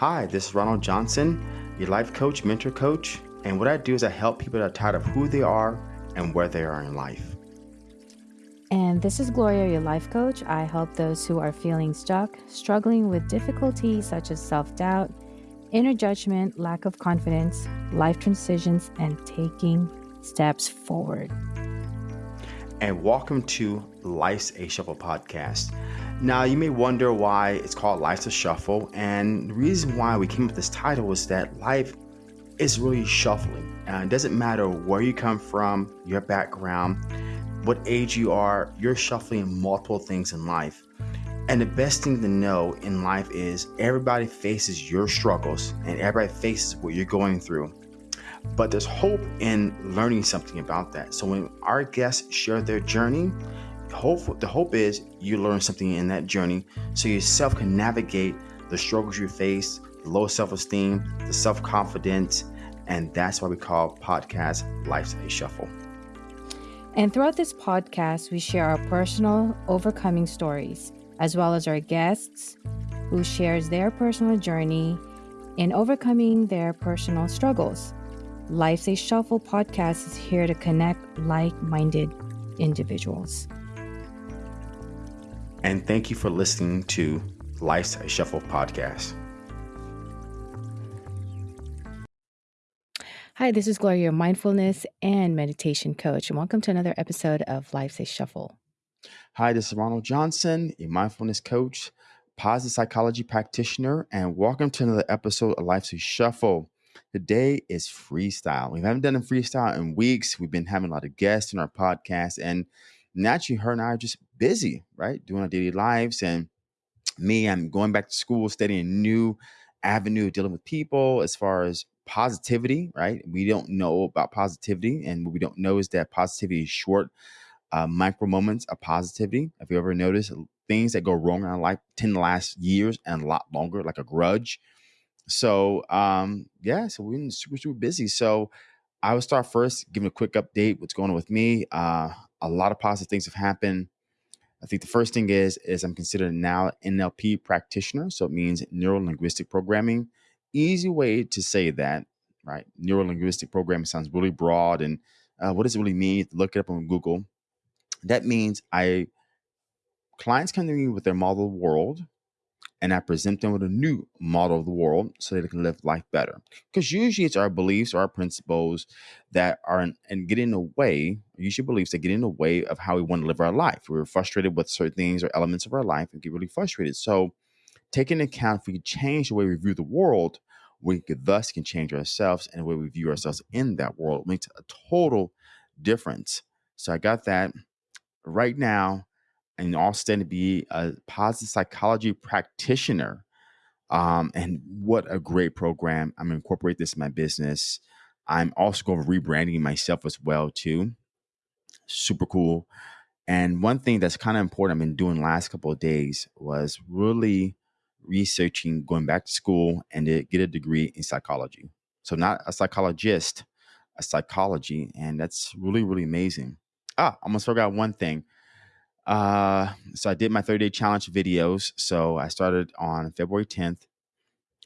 Hi, this is Ronald Johnson, your life coach, mentor coach. And what I do is I help people that are tired of who they are and where they are in life. And this is Gloria, your life coach. I help those who are feeling stuck, struggling with difficulties such as self doubt, inner judgment, lack of confidence, life transitions, and taking steps forward. And welcome to Life's a Shuffle podcast. Now, you may wonder why it's called Life's a Shuffle, and the reason why we came up with this title is that life is really shuffling. Uh, it doesn't matter where you come from, your background, what age you are, you're shuffling multiple things in life. And the best thing to know in life is everybody faces your struggles and everybody faces what you're going through. But there's hope in learning something about that. So when our guests share their journey, hope the hope is you learn something in that journey. So yourself can navigate the struggles you face the low self-esteem the self-confidence and that's why we call podcast life's a shuffle. And throughout this podcast we share our personal overcoming stories as well as our guests who shares their personal journey in overcoming their personal struggles. Life's a shuffle podcast is here to connect like-minded individuals and thank you for listening to Life's a Shuffle podcast. Hi, this is Gloria, your mindfulness and meditation coach, and welcome to another episode of Life's a Shuffle. Hi, this is Ronald Johnson, a mindfulness coach, positive psychology practitioner, and welcome to another episode of Life's a Shuffle. Today is freestyle. We haven't done a freestyle in weeks. We've been having a lot of guests in our podcast, and naturally, her and I are just busy, right? Doing our daily lives. And me, I'm going back to school, studying a new avenue of dealing with people as far as positivity, right? We don't know about positivity. And what we don't know is that positivity is short, uh, micro moments of positivity. Have you ever noticed things that go wrong in our life tend to last years and a lot longer, like a grudge? So, um, yeah, so we've been super, super busy. So, I will start first, giving a quick update what's going on with me. Uh, a lot of positive things have happened. I think the first thing is is I'm considered now an NLP practitioner, so it means neuro linguistic programming. Easy way to say that, right? Neuro linguistic programming sounds really broad, and uh, what does it really mean? Look it up on Google. That means I clients come to me with their model world, and I present them with a new model of the world so they can live life better. Because usually it's our beliefs or our principles that are in, and get in the way, usually beliefs that get in the way of how we want to live our life. We're frustrated with certain things or elements of our life and get really frustrated. So taking account if we change the way we view the world, we thus can change ourselves and the way we view ourselves in that world. It makes a total difference. So I got that right now and also to be a positive psychology practitioner. Um, and what a great program. I'm gonna incorporate this in my business. I'm also going to rebranding myself as well too. Super cool. And one thing that's kind of important I've been doing last couple of days was really researching going back to school and to get a degree in psychology. So not a psychologist, a psychology, and that's really really amazing. Ah, almost forgot one thing. Uh, so I did my 30 day challenge videos. So I started on February 10th.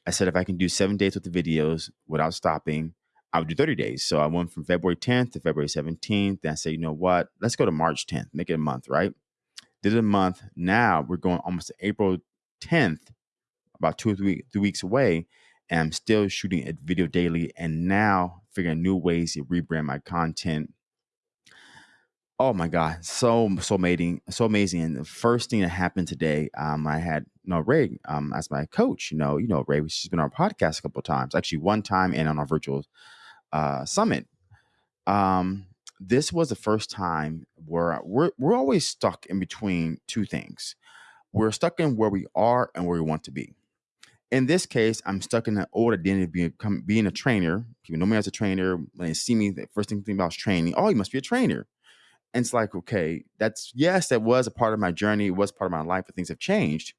I said if I can do seven days with the videos without stopping, I would do 30 days. So I went from February 10th to February 17th. And I said, you know what? Let's go to March 10th, make it a month, right? Did it a month. Now we're going almost to April 10th, about two or three, three weeks away. And I'm still shooting a video daily and now figuring new ways to rebrand my content Oh my God, so so amazing, so amazing. And the first thing that happened today, um, I had you know Ray um as my coach. You know, you know Ray, she's been on our podcast a couple of times, actually one time and on our virtual uh, summit. Um, this was the first time where we're we're always stuck in between two things. We're stuck in where we are and where we want to be. In this case, I'm stuck in an old identity of being, being a trainer. People know me as a trainer. When they see me, the first thing they think about is training. Oh, you must be a trainer and it's like, okay, that's yes, that was a part of my journey, it was part of my life, but things have changed.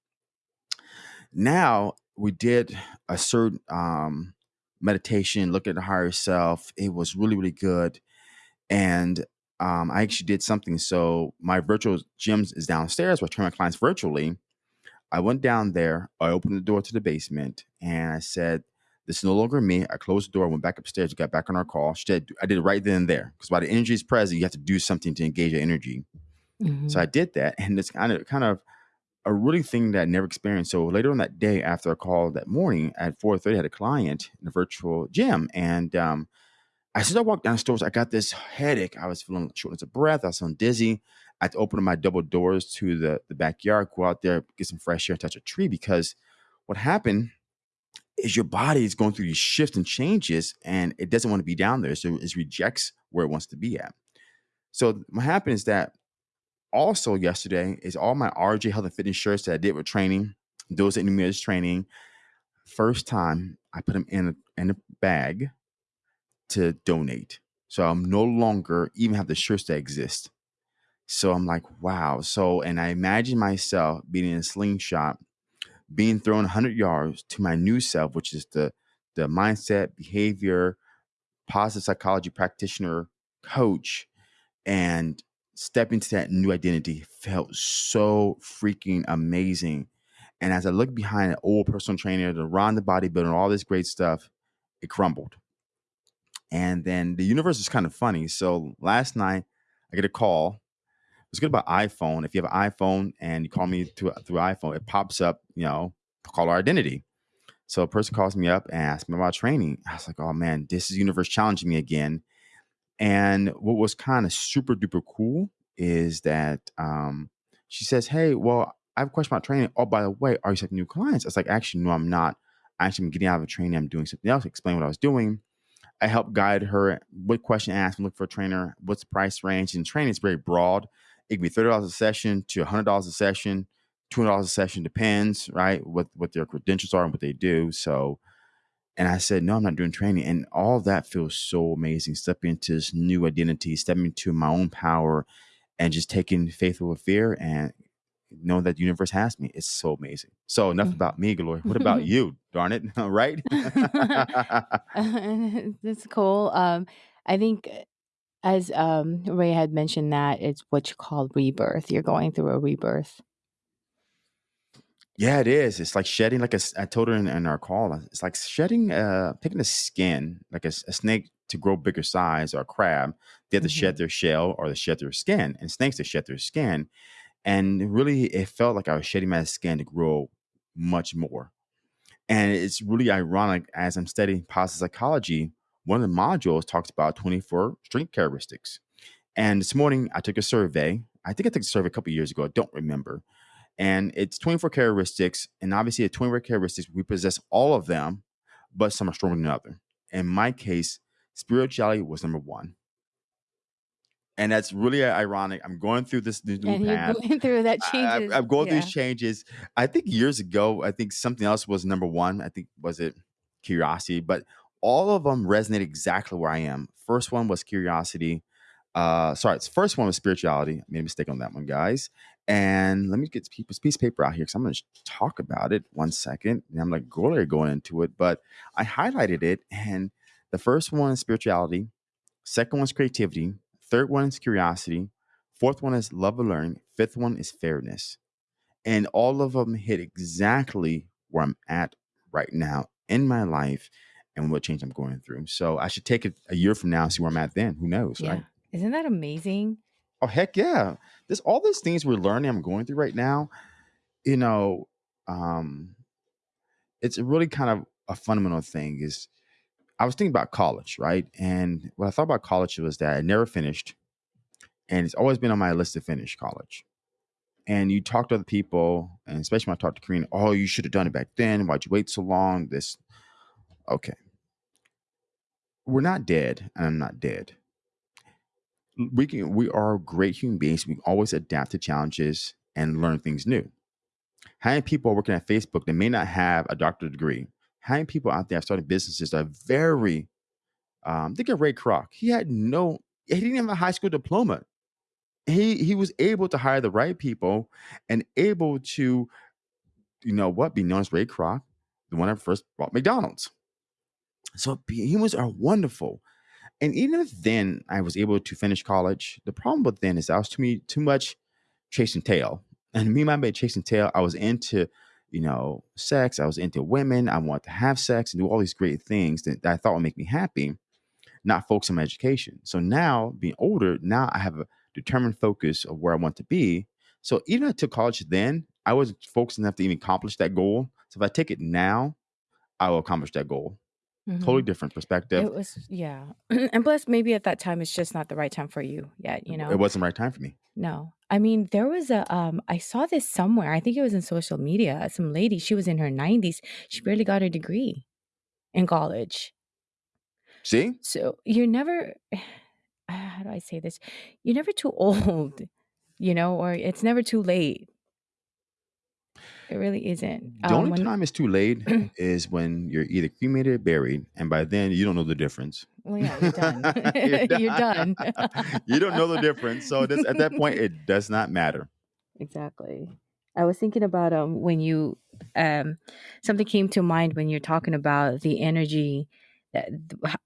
Now we did a certain um, meditation, look at the higher self. It was really, really good. And um, I actually did something. So my virtual gyms is downstairs where I train my clients virtually. I went down there. I opened the door to the basement, and I said, "This is no longer me." I closed the door, went back upstairs, got back on our call. She said, "I did it right then and there because while the energy is present, you have to do something to engage the energy." Mhm. So I did that, and it's kind of kind of a really thing that I never experienced. So later on that day, after a call that morning at four thirty, I had a client in a virtual gym, and um, as soon as I walked downstairs, I got this headache. I was feeling shortness of breath. I was feeling dizzy. I had to open my double doors to the, the backyard, go out there, get some fresh air, touch a tree. Because what happened is your body is going through these shifts and changes, and it doesn't want to be down there. So it rejects where it wants to be at. So what happened is that also yesterday is all my RJ Health and Fitness shirts that I did with training, those me as training. First time I put them in a, in a bag to donate. So I'm no longer even have the shirts that exist. So I'm like, wow. So, and I imagine myself being in a slingshot, being thrown 100 yards to my new self, which is the the mindset, behavior, positive psychology practitioner, coach, and stepping into that new identity felt so freaking amazing. And as I look behind an old personal trainer, the Ron the bodybuilder, all this great stuff, it crumbled. And then the universe is kind of funny. So last night I get a call. It's good about iPhone. If you have an iPhone and you call me through, through iPhone, it pops up, you know, caller identity. So a person calls me up and asks me about training. I was like, oh man, this is universe challenging me again. And what was kind of super duper cool is that um, she says, Hey, well, I have a question about training. Oh, by the way, are you accepting new clients? I was like, Actually, no, I'm not. I actually am getting out of a training. I'm doing something else. Explain what I was doing. I help guide her. What question ask and look for a trainer? What's the price range? And training is very broad. It can be $30 a session to $100 a session, $200 a session, depends, right? What, what their credentials are and what they do. So, and I said, no, I'm not doing training. And all that feels so amazing. Stepping into this new identity, stepping into my own power and just taking faith over fear and knowing that the universe has me. It's so amazing. So enough Mm. about me, Glory. What about you? Darn it. right? That's cool. Um, I think uh, as um, Ray had mentioned that it's what you call rebirth. You're going through a rebirth. Yeah, it is. It's like shedding, like a, I told her in, in our call, uh, it's like shedding, uh, taking a skin, like a snake to grow bigger size or a crab. They have to shed their shell or they shed their skin, and snakes to shed their skin. And really, it felt like I was shedding my skin to grow much more. And it's really ironic as I'm studying positive psychology. One of the modules talks about 24 strength characteristics. And this morning, I took a survey. I think I took a survey a couple years ago. I don't remember and it's 24 characteristics and obviously at 24 characteristics we possess all of them but some are stronger than other in my case spirituality was number one and that's really ironic i'm going through this new And you're path going through that changes. I, I'm going through yeah. these changes. I think years ago, I think something else was number one. I think was it curiosity, but all of them resonate exactly where I am. First one was curiosity. Uh, sorry, it's first one was spirituality. I made a mistake on that one, guys. And let me get piece, piece of paper out here because I'm going to talk about it one second. And I'm like glory going into it, but I highlighted it. And the first one is spirituality. Second one is creativity. Third one is curiosity. Fourth one is love of learning. Fifth one is fairness. And all of them hit exactly where I'm at right now in my life and what change I'm going through. So I should take it a year from now and see where I'm at then. Who knows, Yeah. right? Isn't that amazing? Oh heck yeah. This all these things we're learning, I'm going through right now, you know, um, it's really kind of a fundamental thing is I was thinking about college, right? And what I thought about college was that I never finished, and it's always been on my list to finish college. And you talk to other people, and especially when I talk to Korean, oh, you should have done it back then. Why'd you wait so long? This, okay. We're not dead, and I'm not dead. We can, we are great human beings. We always adapt to challenges and learn things new. How many people are working at Facebook that may not have a doctorate degree? How many people out there starting businesses that are very um, think of Ray Kroc. He had no, he didn't have a high school diploma. He he was able to hire the right people and able to, you know what, be known as Ray Kroc, the one that first bought McDonald's. So humans are uh, wonderful. And even if then I was able to finish college, the problem with then is I was too me too much chasing tail. And me and my mate chasing tail, I was into you know, sex. I was into women. I wanted to have sex and do all these great things that, that I thought would make me happy, not focus on my education. So now, being older, now I have a determined focus of where I want to be. So even I took college then, I wasn't focused enough to even accomplish that goal. So if I take it now, I will accomplish that goal. Totally hmm different perspective. It was, yeah. and plus, maybe at that time, it's just not the right time for you yet, you know. It know? wasn't the right time for me. No. I mean, there was a, um, I saw this somewhere. I think it was in social media. Some lady, she was in her 90s. She barely got her degree in college. See? So you're never, how do I say this? You're never too old, you know, or it's never too late. It really isn't. The Um, only time it's too late is when you're either cremated or buried, and by then you don't know the difference. well, yeah, you're done. you're you're done. done. you don't know the difference. So this, at that point, it does not matter. Exactly. I was thinking about um when you um something came to mind when you're talking about the energy that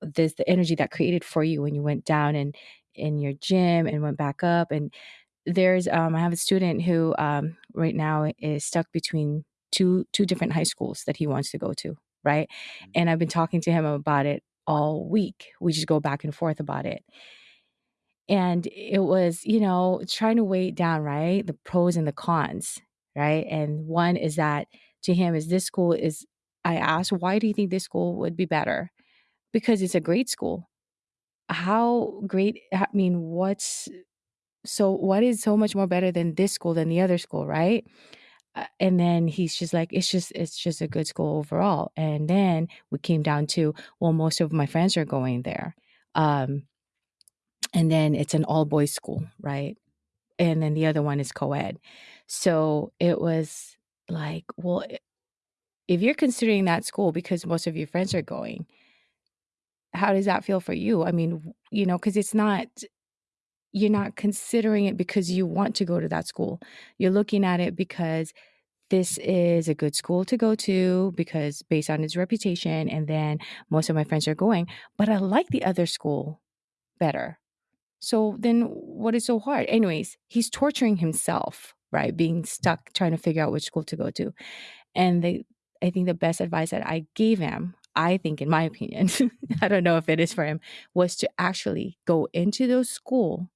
this the energy that created for you when you went down and in your gym and went back up and there's um I have a student who um right now is stuck between two two different high schools that he wants to go to, right? And I've been talking to him about it all week. We just go back and forth about it. And it was, you know, trying to weigh down, right? The pros and the cons, right? And one is that to him is this school is I asked, why do you think this school would be better? Because it's a great school. How great I mean, what's so what is so much more better than this school than the other school, right? Uh, and then he's just like it's just it's just a good school overall. And then we came down to well most of my friends are going there. Um and then it's an all boys school, right? and then the other one is co-ed. So it was like, well, if you're considering that school because most of your friends are going, how does that feel for you? I mean, you know, because it's not you're not considering it because you want to go to that school. You're looking at it because this is a good school to go to because based on its reputation and then most of my friends are going, but I like the other school better. So then what is so hard? Anyways, he's torturing himself, right? Being stuck trying to figure out which school to go to. And the I think the best advice that I gave him, I think in my opinion, I don't know if it is for him, was to actually go into those school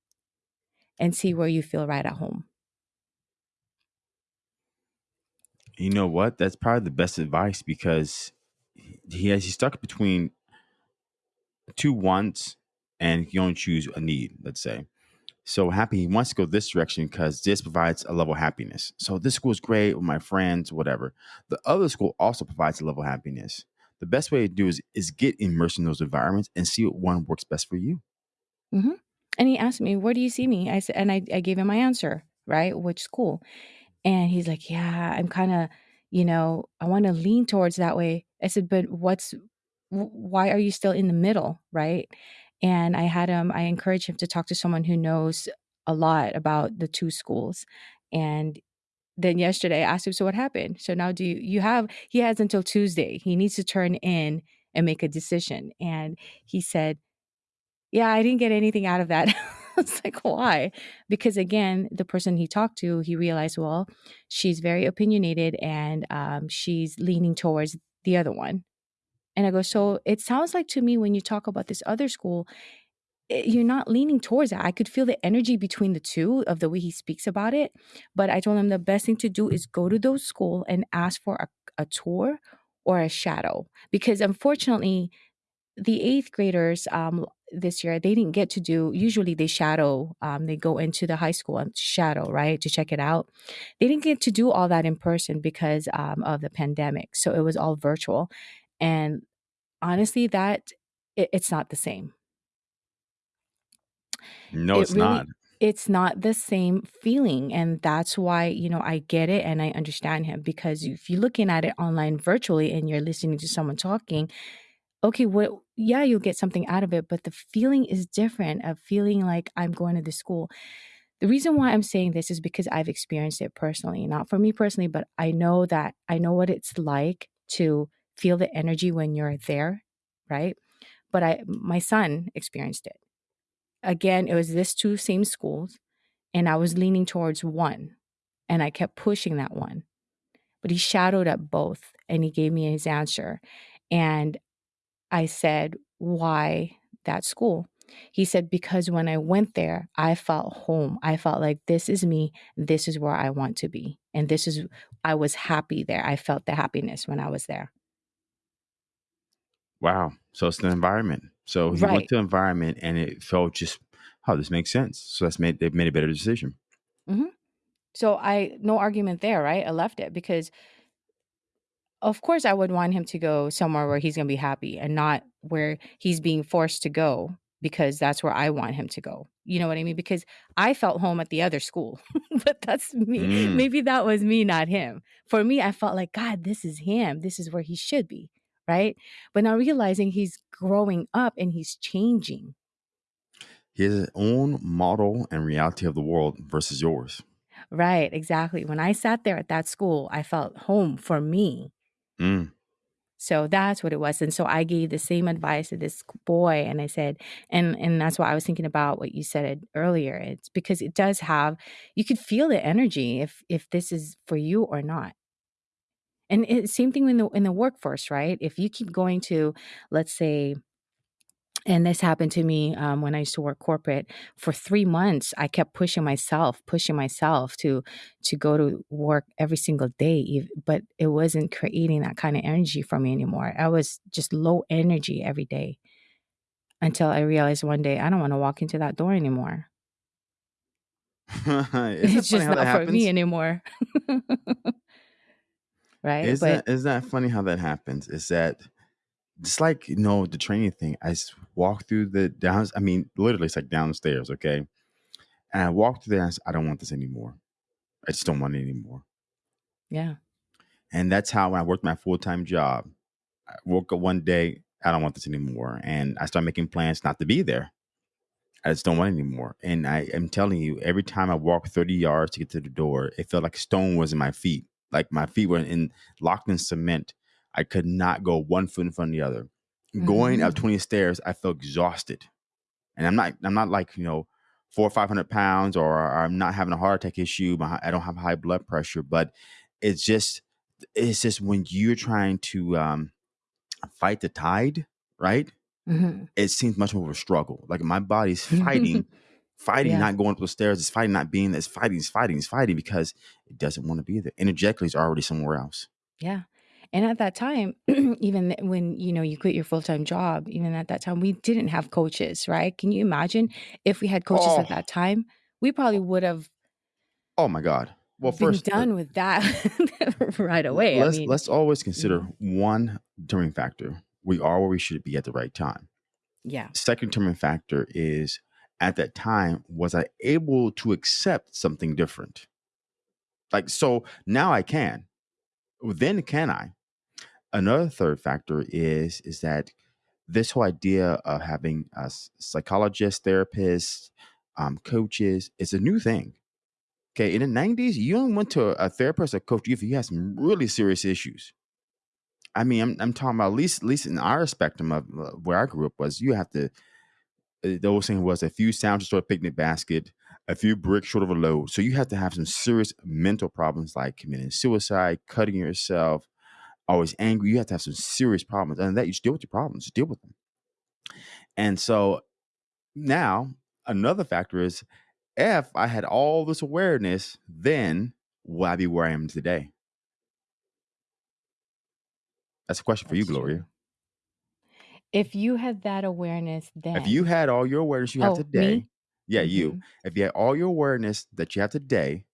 and see where you feel right at home. You know what? That's probably the best advice because he has he's stuck between two wants and he only choose a need. Let's say. So happy he wants to go this direction because this provides a level of happiness. So this school is great with my friends, whatever. The other school also provides a level of happiness. The best way to do is is get immersed in those environments and see what one works best for you. hmm And he asked me, "Where do you see me?" I said, and I, I gave him my answer, right? Which school? And he's like, "Yeah, I'm kind of, you know, I want to lean towards that way." I said, "But what's why are you still in the middle, right?" And I had him I encouraged him to talk to someone who knows a lot about the two schools. And then yesterday I asked him, "So what happened?" So now do you you have he has until Tuesday. He needs to turn in and make a decision. And he said, "Yeah, I didn't get anything out of that." It's like, "Why?" Because again, the person he talked to, he realized, well, she's very opinionated and um, she's leaning towards the other one. And I go, so it sounds like to me when you talk about this other school, eh, you're not leaning towards it. I could feel the energy between the two of the way he speaks about it. But I told him the best thing to do is go to those school and ask for a, a tour or a shadow. Because unfortunately, the eighth graders um, this year they didn't get to do usually they shadow um, they go into the high school and shadow right to check it out they didn't get to do all that in person because um, of the pandemic so it was all virtual and honestly that it, it's not the same No, it it's not. it's not the same feeling and that's why you know i get it and i understand him because if you're looking at it online virtually and you're listening to someone talking okay what yeah you'll get something out of it but the feeling is different of feeling like i'm going to the school. The reason why i'm saying this is because i've experienced it personally not for me personally but i know that i know what it's like to feel the energy when you're there right? But i my son experienced it. Again it was this two same schools and i was leaning towards one and i kept pushing that one. But he shadowed up both and he gave me his answer. And I said, Why that school? He said, Because when I went there, I felt home. I felt like this is me. This is where I want to be. And this is, I was happy there. I felt the happiness when I was there. Wow. So it's the environment. So he went Right. to environment and it felt just, oh, this makes sense. So that's made they've made a better decision. Mm-hmm. So I, no argument there, right? I left it because, of course, I would want him to go somewhere where he's going to be happy and not where he's being forced to go because that's where I want him to go. You know what I mean? Because I felt home at the other school, but that's me. Mm. Maybe that was me, not him. For me, I felt like, God, this is him. This is where he should be. Right. But now realizing he's growing up and he's changing. He has his own model and reality of the world versus yours. Right. Exactly. When I sat there at that school, I felt home for me. Mm. So that's what it was. And so I gave the same advice to this boy and I said, and and that's why I was thinking about what you said earlier. It's because it does have you could feel the energy if if this is for you or not. And it, same thing in the in the workforce, right? If you keep going to, let's say, and this happened to me um, when I used to work corporate for three months. I kept pushing myself, pushing myself to to go to work every single day, but it wasn't creating that kind of energy for me anymore. I was just low energy every day until I realized one day I don't want to walk into that door anymore. It's funny just how that not for happens? me anymore. right? Isn't but that, isn't that funny how that happens? Is that it's like you know the training thing. I s- walk through the downs. I mean, literally, it's like downstairs. Okay, and I walk through there. And I, said, I don't want this anymore. I just don't want it anymore. yeah. And that's how when I worked my full time job, I woke up one day. I don't want this anymore, and I started making plans not to be there. I just don't want it anymore. And I am telling you, every time I walked 30 yards to get to the door, it felt like stone was in my feet. Like my feet were in locked in cement. I could not go one foot in front of the other. Going up Mhm. 20 stairs, I felt exhausted. And I'm not I'm not like, you know, four or five hundred pounds or I'm not having a heart attack issue. I don't have high blood pressure, but it's just it's just when you're trying to um fight the tide, right? Mhm. it seems much more of a struggle. Like my body's fighting, fighting, Yeah. not going up the stairs. It's fighting, not being there. It's fighting, it's fighting, it's fighting because it doesn't want to be there. Energetically, it's already somewhere else. Yeah. And at that time, even when you know you quit your full time job, even at that time, we didn't have coaches, right? Can you imagine if we had coaches Oh. at that time? We probably would have Oh my God. Well, first, uh, done with that right away. let's I mean, let's always consider one determining factor. We are where we should be at the right time. yeah, Second determining factor is at that time, was I able to accept something different? Like so now I can. Then can I? Another third factor is is that this whole idea of having a s- psychologist, therapists, um, coaches is a new thing. Okay, in the nineties, you only went to a therapist or coach if you had some really serious issues. I mean, I'm, I'm talking about at least at least in our spectrum of uh, where I grew up was you have to. uh, The old saying was a few sounds sandwiches or a picnic basket, a few bricks short of a load. So you have to have some serious mental problems like committing suicide, cutting yourself, always angry. You have to have some serious problems, and that you just deal with your problems, just deal with them. And so now another factor is if I had all this awareness, then would I be where I am today? That's a question for you, That's true. Gloria. if you had that awareness then, If you had all your awareness you have Oh, today, me? yeah, you. If you had all your awareness that you have today,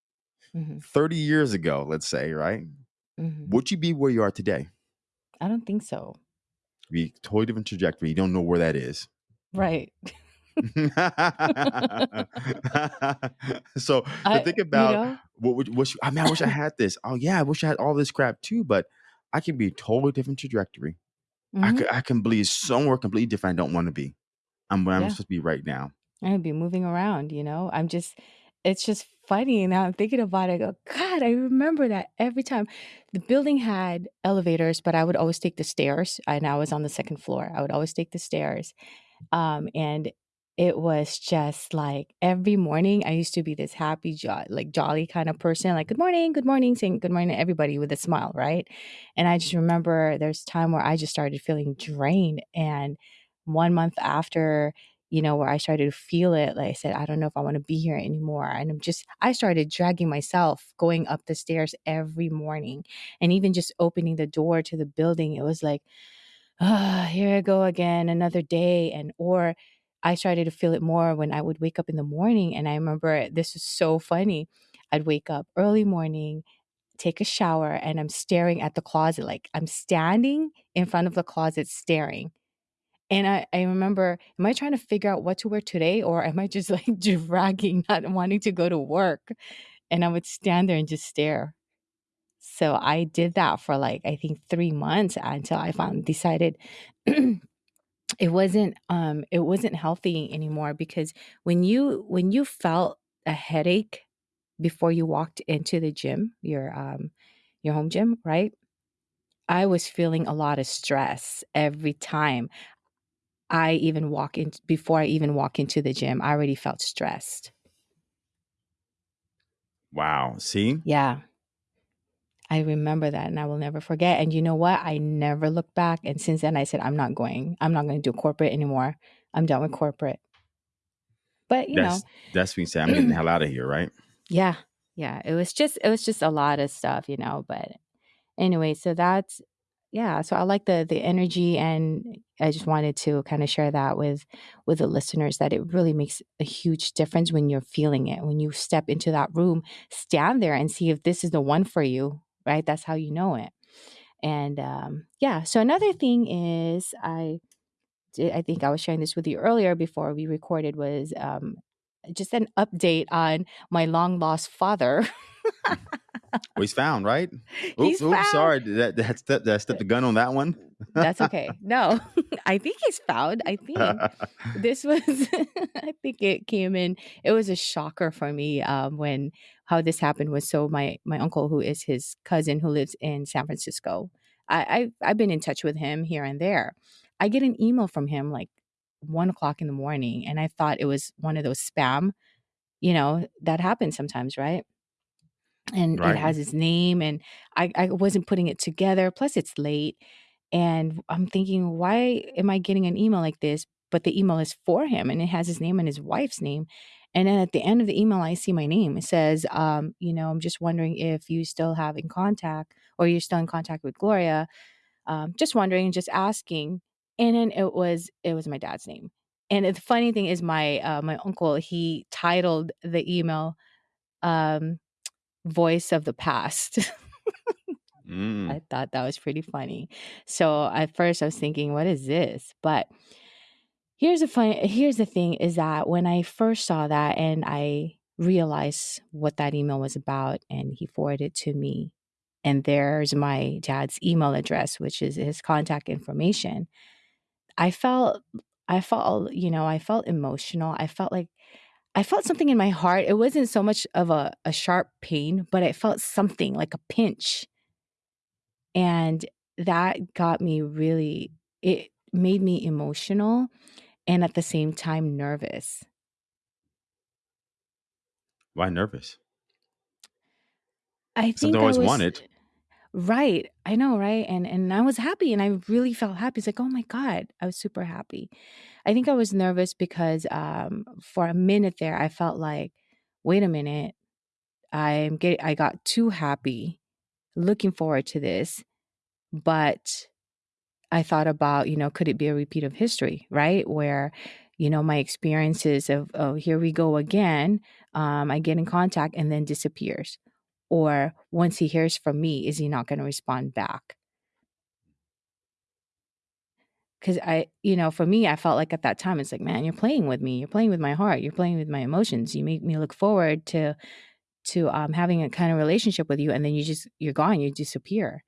hmm 30 years ago, let's say, right? Hmm Would you be where you are today? I don't think so. Be totally different trajectory. You don't know where that is. Right. so I, think you about know, what would what I mean, I wish I had this. Oh yeah, I wish I had all this crap too, but I can be a totally different trajectory. I mhm, could I can be somewhere completely different I don't want to be. I'm where I'm supposed to be right now. I would be moving around, you know. I'm just it's just funny now I'm thinking about it. I go, God, I remember that every time. The building had elevators, but I would always take the stairs. And I was on the second floor. I would always take the stairs. Um, and it was just like every morning I used to be this happy, jo- like jolly kind of person, like good morning, good morning, saying good morning to everybody with a smile, right? And I just remember there's a time where I just started feeling drained, and one month after, you know, where I started to feel it, like I said, I don't know if I want to be here anymore, and I'm just I started dragging myself going up the stairs every morning, and even just opening the door to the building, it was like. Ah, here I go again, another day. And, or I started to feel it more when I would wake up in the morning. And I remember this is so funny. I'd wake up early morning, take a shower, and I'm staring at the closet. Like I'm standing in front of the closet staring. And I, I remember, am I trying to figure out what to wear today or am I just like dragging, not wanting to go to work? And I would stand there and just stare. So I did that for like, I think three months until I finally decided it wasn't um it wasn't healthy anymore because when you when you felt a headache before you walked into the gym your um your home gym right i was feeling a lot of stress every time i even walk in before i even walk into the gym i already felt stressed Wow. See? yeah I remember that and I will never forget. And you know what? I never looked back. And since then, I said, I'm not going. I'm not going to do corporate anymore. I'm done with corporate. But you That's know, that's when you say I'm getting the hell out of here, right? yeah, yeah. It was just it was just a lot of stuff, you know. But anyway, so that's yeah. So I like the the energy, and I just wanted to kind of share that with with the listeners that it really makes a huge difference when you're feeling it. When you step into that room, stand there and see if this is the one for you. Right, that's how you know it. And um, yeah, so another thing is I I think I was sharing this with you earlier before we recorded was um, just an update on my long lost father. Well, he's found, right? He's Oops, oops, found. sorry. That, that, step, that stepped the gun on that one? That's okay. No, I think he's found. I think this was. I think it came in. It was a shocker for me um, when how this happened was so my my uncle who is his cousin who lives in San Francisco. I, I I've been in touch with him here and there. I get an email from him like one o'clock in the morning, and I thought it was one of those spam. You know that happens sometimes, right? and it has his name and I, I wasn't putting it together plus it's late and i'm thinking why am i getting an email like this but the email is for him and it has his name and his wife's name and then at the end of the email i see my name it says um, you know i'm just wondering if you still have in contact or you're still in contact with gloria um, just wondering just asking and then it was it was my dad's name and the funny thing is my uh, my uncle he titled the email um, voice of the past. Mm. I thought that was pretty funny. So at first I was thinking, what is this? But here's the fun here's the thing is that when I first saw that and I realized what that email was about and he forwarded it to me and there's my dad's email address which is his contact information i felt i felt you know i felt emotional i felt like I felt something in my heart. It wasn't so much of a, a sharp pain, but I felt something like a pinch. And that got me really, it made me emotional and at the same time nervous. Why nervous? I Something think I always was wanted. Right. I know, right? And and I was happy and I really felt happy. It's like, oh my God, I was super happy. I think I was nervous because um for a minute there I felt like, wait a minute, I'm getting I got too happy, looking forward to this, but I thought about, you know, could it be a repeat of history, right? Where, you know, my experiences of, oh, here we go again. Um, I get in contact and then disappears. Or once he hears from me, is he not going to respond back? Because I, you know, for me, I felt like at that time, it's like, man, you're playing with me. You're playing with my heart. You're playing with my emotions. You make me look forward to to um, having a kind of relationship with you, and then you just you're gone. You disappear.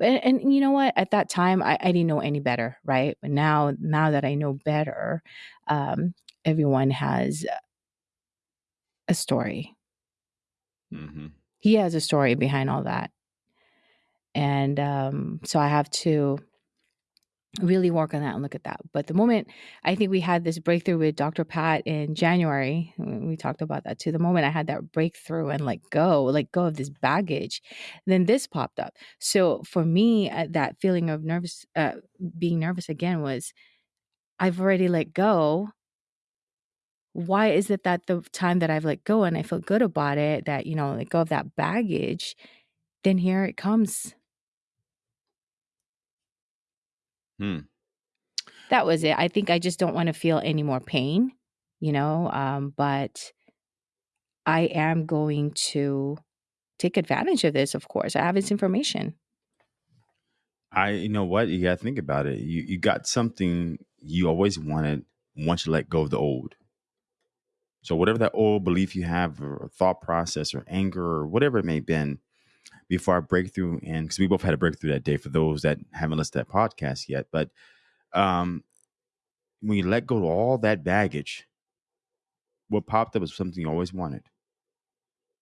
And, and you know what? At that time, I, I didn't know any better, right? But now, now that I know better, um, everyone has a story. hmm He has a story behind all that, and um, so I have to really work on that and look at that. But the moment I think we had this breakthrough with Dr. Pat in January, we talked about that too. The moment I had that breakthrough and let go, let go of this baggage, then this popped up. So for me, uh, that feeling of nervous, uh, being nervous again was I've already let go. Why is it that the time that I've let go and I feel good about it, that, you know, let go of that baggage, then here it comes Hmm. That was it. I think I just don't wanna feel any more pain, you know, um, but I am going to take advantage of this, of course. I have this information. I you know what? You gotta think about it. You you got something you always wanted once you let go of the old. So whatever that old belief you have or thought process or anger or whatever it may have been before our breakthrough and because we both had a breakthrough that day for those that haven't listened to that podcast yet. But um when you let go of all that baggage, what popped up was something you always wanted.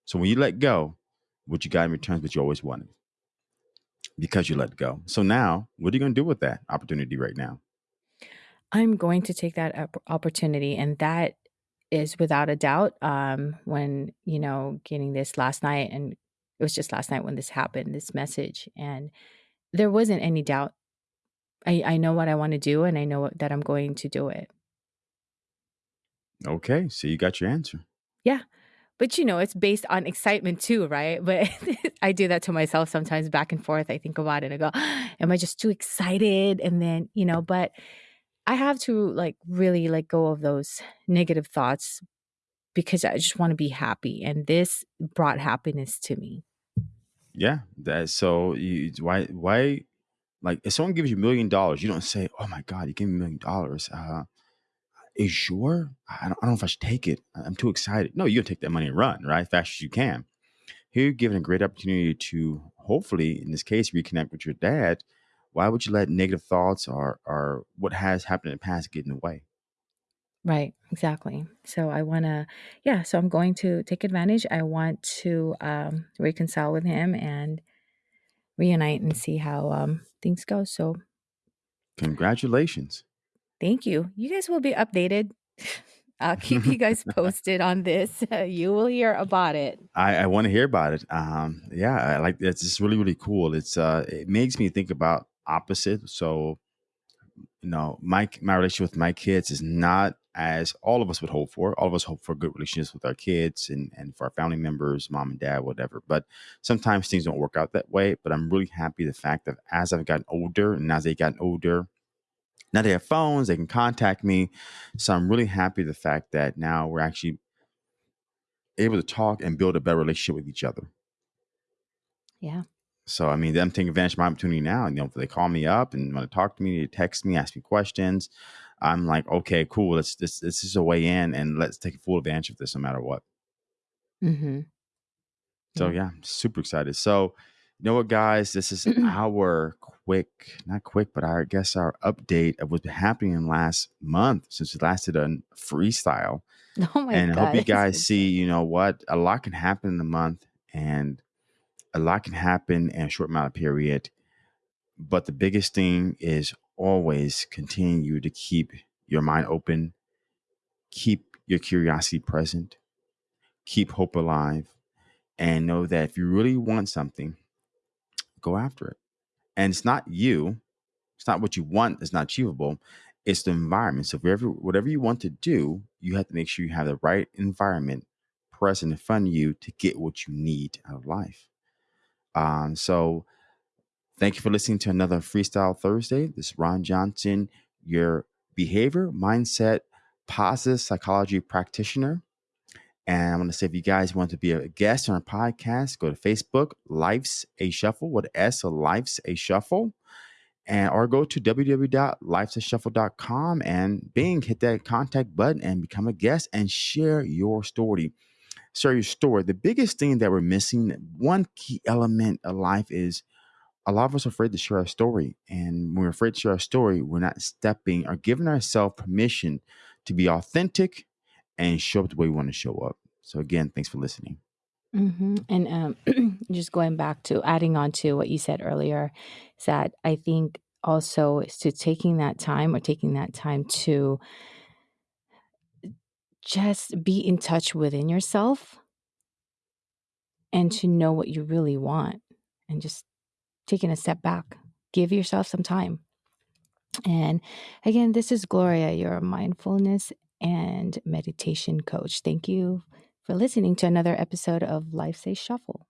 So when you let go, what you got in return is what you always wanted because you let go. So now, what are you going to do with that opportunity right now? I'm going to take that opportunity, and that is without a doubt. Um, when you know, getting this last night, and it was just last night when this happened, this message, and there wasn't any doubt. I, I know what I want to do, and I know that I'm going to do it. Okay, so you got your answer. Yeah. But you know, it's based on excitement too, right? But I do that to myself sometimes back and forth. I think about it and I go, am I just too excited? And then, you know, but I have to like really let go of those negative thoughts because I just want to be happy. And this brought happiness to me. Yeah, that so you why why like if someone gives you a million dollars, you don't say, "Oh my God, you gave me a million dollars." Uh, you sure? I don't, I don't know if I should take it. I'm too excited. No, you take that money and run right fast as you can. Here, you're given a great opportunity to hopefully, in this case, reconnect with your dad. Why would you let negative thoughts or or what has happened in the past get in the way? Right, exactly. So I want to, yeah, so I'm going to take advantage. I want to um, reconcile with him and reunite and see how um, things go. So Congratulations. thank you. You guys will be updated. I'll keep you guys posted on this. you will hear about it. I, I want to hear about it. Um, yeah, I like it's just really really cool. It's uh, it makes me think about opposite. So you know, my my relationship with my kids is not as all of us would hope for. All of us hope for good relationships with our kids and and for our family members, mom and dad, whatever. But sometimes things don't work out that way. But I'm really happy the fact that as I've gotten older and as they've gotten older, now they have phones, they can contact me. So I'm really happy the fact that now we're actually able to talk and build a better relationship with each other. Yeah. So I mean, them taking advantage of my opportunity now. You know, if they call me up and want to talk to me, they text me, ask me questions. I'm like, okay, cool. Let's this this is a way in, and let's take full advantage of this, no matter what. Mm-hmm. So Yeah. yeah, I'm super excited. So you know what, guys, this is our quick, not quick, but our I guess our update of what's been happening in last month since we last did a freestyle. Oh my god. And I hope you guys see, you know what, a lot can happen in a month, and a lot can happen in a short amount of period. But the biggest thing is always continue to keep your mind open, keep your curiosity present, keep hope alive, and know that if you really want something, go after it. And it's not you, it's not what you want, it's not achievable. It's the environment. So whatever whatever you want to do, you have to make sure you have the right environment present in front of you to get what you need out of life. Um, so Thank you for listening to another Freestyle Thursday. This is Ron Johnson, your behavior, mindset, positive psychology practitioner. And I want to say if you guys want to be a guest on our podcast, go to Facebook, Life's a Shuffle with S, so Life's a Shuffle. And or go to www.lifesashuffle.com and bing, hit that contact button and become a guest and share your story. Share your story. The biggest thing that we're missing, one key element of life is a lot of us are afraid to share our story. And when we're afraid to share our story, we're not stepping or giving ourselves permission to be authentic and show up the way we want to show up. So, again, thanks for listening. hmm And um, just going back to adding on to what you said earlier, is that I think also is to taking that time or taking that time to just be in touch within yourself and mm-hmm. to know what you really want and just taking a step back. Give yourself some time. And again, this is Gloria, your mindfulness and meditation coach. Thank you for listening to another episode of Life's a Shuffle.